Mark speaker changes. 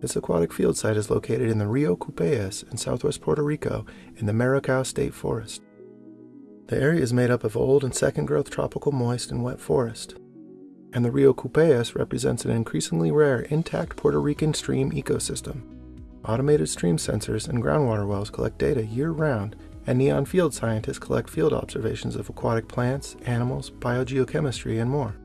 Speaker 1: This aquatic field site is located in the Rio Cupeyes in southwest Puerto Rico in the Maricao State Forest. The area is made up of old and second growth tropical moist and wet forest, and the Rio Cupeyes represents an increasingly rare intact Puerto Rican stream ecosystem. Automated stream sensors and groundwater wells collect data year round, and NEON field scientists collect field observations of aquatic plants, animals, biogeochemistry, and more.